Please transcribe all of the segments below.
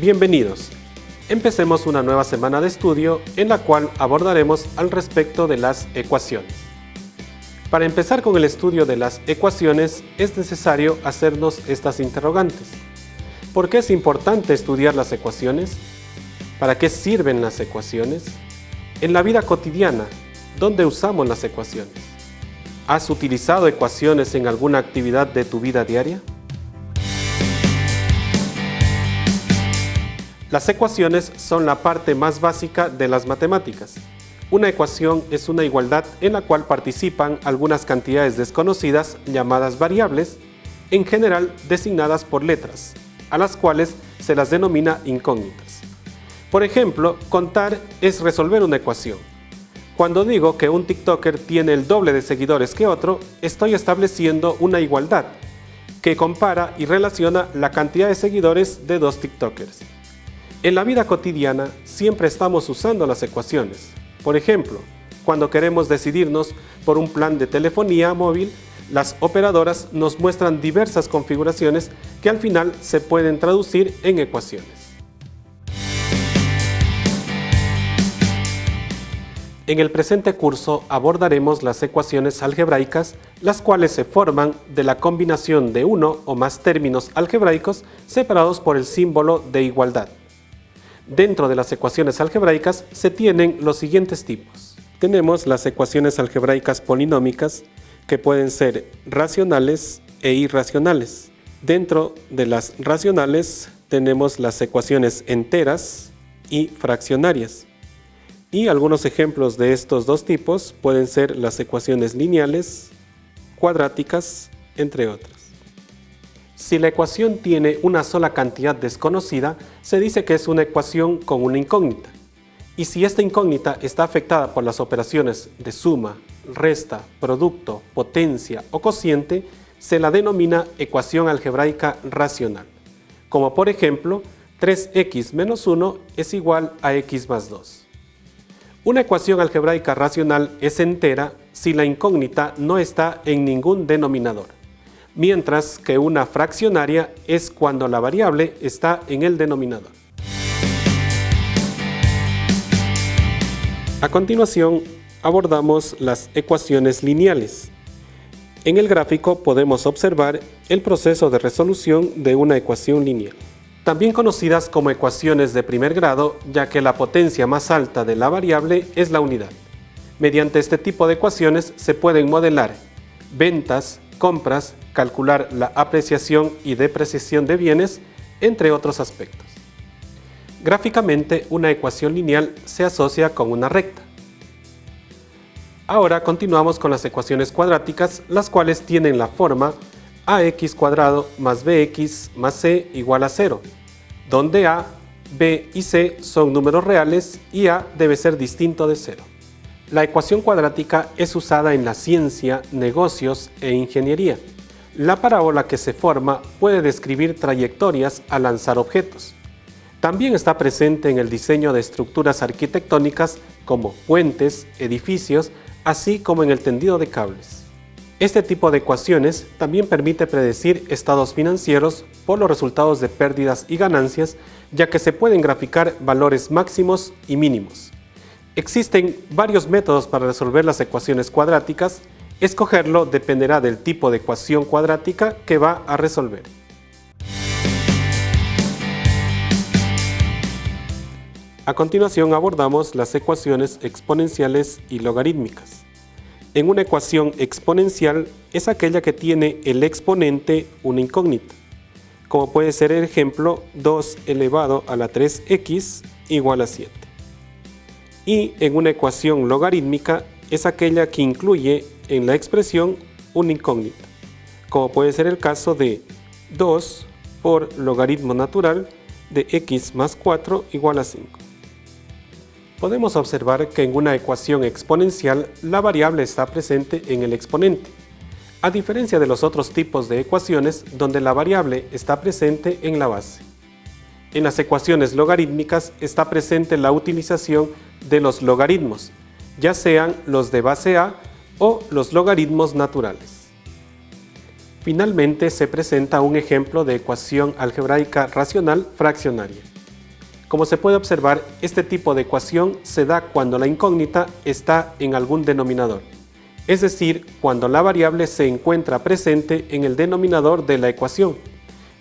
Bienvenidos. Empecemos una nueva semana de estudio en la cual abordaremos al respecto de las ecuaciones. Para empezar con el estudio de las ecuaciones es necesario hacernos estas interrogantes. ¿Por qué es importante estudiar las ecuaciones? ¿Para qué sirven las ecuaciones? En la vida cotidiana, ¿dónde usamos las ecuaciones? ¿Has utilizado ecuaciones en alguna actividad de tu vida diaria? Las ecuaciones son la parte más básica de las matemáticas. Una ecuación es una igualdad en la cual participan algunas cantidades desconocidas llamadas variables, en general designadas por letras, a las cuales se las denomina incógnitas. Por ejemplo, contar es resolver una ecuación. Cuando digo que un TikToker tiene el doble de seguidores que otro, estoy estableciendo una igualdad que compara y relaciona la cantidad de seguidores de dos TikTokers. En la vida cotidiana siempre estamos usando las ecuaciones. Por ejemplo, cuando queremos decidirnos por un plan de telefonía móvil, las operadoras nos muestran diversas configuraciones que al final se pueden traducir en ecuaciones. En el presente curso abordaremos las ecuaciones algebraicas, las cuales se forman de la combinación de uno o más términos algebraicos separados por el símbolo de igualdad. Dentro de las ecuaciones algebraicas se tienen los siguientes tipos. Tenemos las ecuaciones algebraicas polinómicas que pueden ser racionales e irracionales. Dentro de las racionales tenemos las ecuaciones enteras y fraccionarias. Y algunos ejemplos de estos dos tipos pueden ser las ecuaciones lineales, cuadráticas, entre otras. Si la ecuación tiene una sola cantidad desconocida, se dice que es una ecuación con una incógnita. Y si esta incógnita está afectada por las operaciones de suma, resta, producto, potencia o cociente, se la denomina ecuación algebraica racional. Como por ejemplo, 3x menos 1 es igual a x más 2. Una ecuación algebraica racional es entera si la incógnita no está en ningún denominador mientras que una fraccionaria es cuando la variable está en el denominador. A continuación, abordamos las ecuaciones lineales. En el gráfico podemos observar el proceso de resolución de una ecuación lineal. También conocidas como ecuaciones de primer grado, ya que la potencia más alta de la variable es la unidad. Mediante este tipo de ecuaciones se pueden modelar ventas, compras, calcular la apreciación y depreciación de bienes, entre otros aspectos. Gráficamente, una ecuación lineal se asocia con una recta. Ahora continuamos con las ecuaciones cuadráticas, las cuales tienen la forma ax cuadrado más bx más c igual a 0, donde a, b y c son números reales y a debe ser distinto de 0. La ecuación cuadrática es usada en la ciencia, negocios e ingeniería. La parábola que se forma puede describir trayectorias al lanzar objetos. También está presente en el diseño de estructuras arquitectónicas como puentes, edificios, así como en el tendido de cables. Este tipo de ecuaciones también permite predecir estados financieros por los resultados de pérdidas y ganancias, ya que se pueden graficar valores máximos y mínimos. Existen varios métodos para resolver las ecuaciones cuadráticas. Escogerlo dependerá del tipo de ecuación cuadrática que va a resolver. A continuación abordamos las ecuaciones exponenciales y logarítmicas. En una ecuación exponencial es aquella que tiene el exponente una incógnita, como puede ser el ejemplo 2 elevado a la 3x igual a 7 y en una ecuación logarítmica es aquella que incluye en la expresión una incógnita, como puede ser el caso de 2 por logaritmo natural de x más 4 igual a 5. Podemos observar que en una ecuación exponencial la variable está presente en el exponente, a diferencia de los otros tipos de ecuaciones donde la variable está presente en la base. En las ecuaciones logarítmicas está presente la utilización de los logaritmos, ya sean los de base A o los logaritmos naturales. Finalmente se presenta un ejemplo de ecuación algebraica racional fraccionaria. Como se puede observar, este tipo de ecuación se da cuando la incógnita está en algún denominador, es decir, cuando la variable se encuentra presente en el denominador de la ecuación.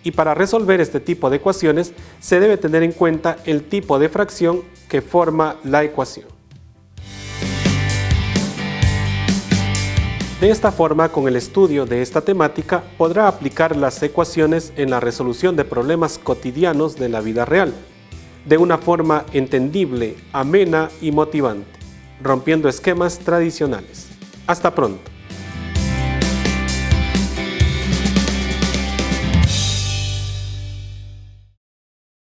Y para resolver este tipo de ecuaciones se debe tener en cuenta el tipo de fracción que forma la ecuación. De esta forma, con el estudio de esta temática, podrá aplicar las ecuaciones en la resolución de problemas cotidianos de la vida real, de una forma entendible, amena y motivante, rompiendo esquemas tradicionales. Hasta pronto.